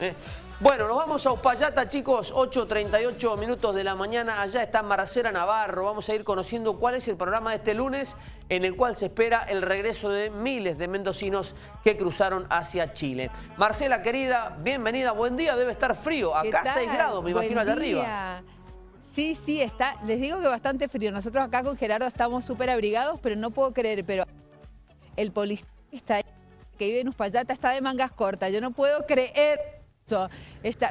Eh, bueno, nos vamos a Uspallata, chicos, 8.38 minutos de la mañana. Allá está Marcela Navarro. Vamos a ir conociendo cuál es el programa de este lunes en el cual se espera el regreso de miles de mendocinos que cruzaron hacia Chile. Marcela, querida, bienvenida, buen día. Debe estar frío, acá 6 grados, me imagino, allá arriba. Sí, sí, está. Les digo que bastante frío. Nosotros acá con Gerardo estamos súper abrigados, pero no puedo creer, pero el policía que vive en Uspallata está de mangas cortas. Yo no puedo creer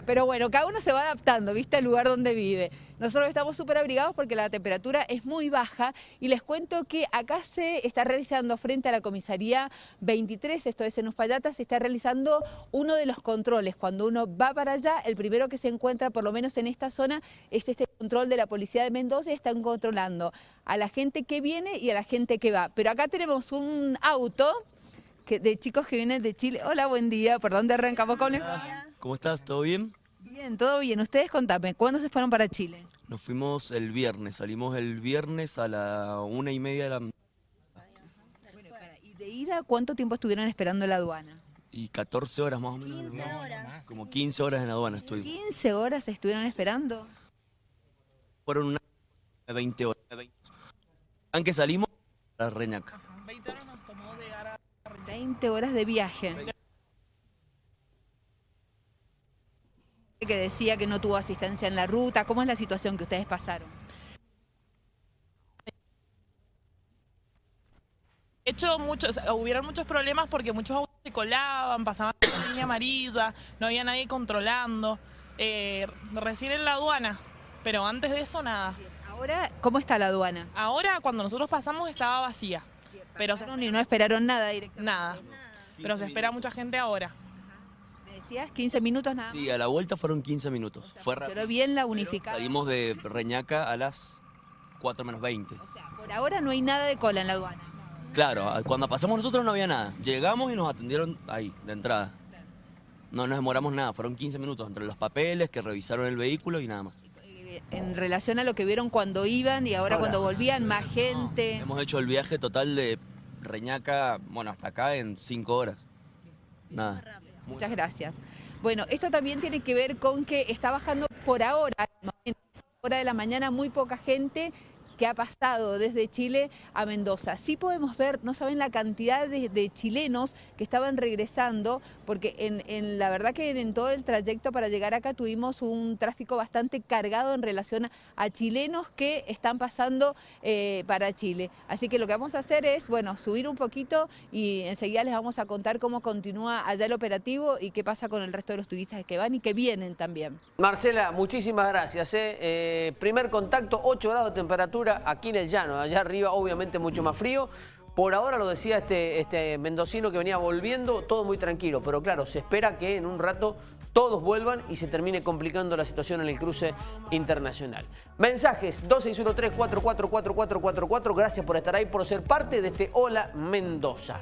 Pero bueno, cada uno se va adaptando, ¿viste? Al lugar donde vive. Nosotros estamos súper abrigados porque la temperatura es muy baja y les cuento que acá se está realizando frente a la comisaría 23, esto es en Uspallata, se está realizando uno de los controles. Cuando uno va para allá, el primero que se encuentra, por lo menos en esta zona, es este control de la policía de Mendoza y están controlando a la gente que viene y a la gente que va. Pero acá tenemos un auto de chicos que vienen de Chile. Hola, buen día. ¿Por dónde arrancamos con ¿Cómo estás? ¿Todo bien? Bien, todo bien. Ustedes contame, ¿cuándo se fueron para Chile? Nos fuimos el viernes, salimos el viernes a la una y media de la... ¿Y de ida cuánto tiempo estuvieron esperando la aduana? Y 14 horas más o menos. 15 horas. Como 15 horas en la aduana estuvimos. ¿15 horas estuvieron esperando? Fueron una 20 horas. Aunque salimos a Reñaca. 20 horas nos tomó llegar a 20 horas de viaje. Que decía que no tuvo asistencia en la ruta. ¿Cómo es la situación que ustedes pasaron? De hecho, muchos, hubieron muchos problemas porque muchos autos se colaban, pasaban la línea amarilla, no había nadie controlando. Eh, recién en la aduana, pero antes de eso nada. Ahora, ¿cómo está la aduana? Ahora, cuando nosotros pasamos, estaba vacía. Pero y no esperaron nada directamente. Nada. Pero se espera mucha gente ahora. Decías? ¿15 minutos nada Sí, a la vuelta fueron 15 minutos. Fue Pero bien la unificada. Salimos de Reñaca a las 4 menos 20. O sea, por ahora no hay nada de cola en la aduana. Claro, cuando pasamos nosotros no había nada. Llegamos y nos atendieron ahí, de entrada. No nos demoramos nada, fueron 15 minutos entre los papeles, que revisaron el vehículo y nada más. En relación a lo que vieron cuando iban y ahora, cuando volvían, más gente. hemos hecho el viaje total de Reñaca, bueno, hasta acá en 5 horas. Nada. Muchas gracias. Bueno, esto también tiene que ver con que está bajando por ahora, hora de la mañana, muy poca gente que ha pasado desde Chile a Mendoza. Sí podemos ver, no saben la cantidad de, chilenos que estaban regresando, porque la verdad que en, todo el trayecto para llegar acá tuvimos un tráfico bastante cargado en relación a chilenos que están pasando eh, para Chile. Así que lo que vamos a hacer es, bueno, subir un poquito y enseguida les vamos a contar cómo continúa allá el operativo y qué pasa con el resto de los turistas que van y que vienen también. Marcela, muchísimas gracias. ¿eh? Eh, primer contacto, 8 grados de aquí en el llano, allá arriba obviamente mucho más frío. Por ahora lo decía este, este mendocino que venía volviendo, todo muy tranquilo, pero claro, se espera que en un rato todos vuelvan y se termine complicando la situación en el cruce internacional. Mensajes 2613 444444 gracias por estar ahí, por ser parte de este Hola Mendoza.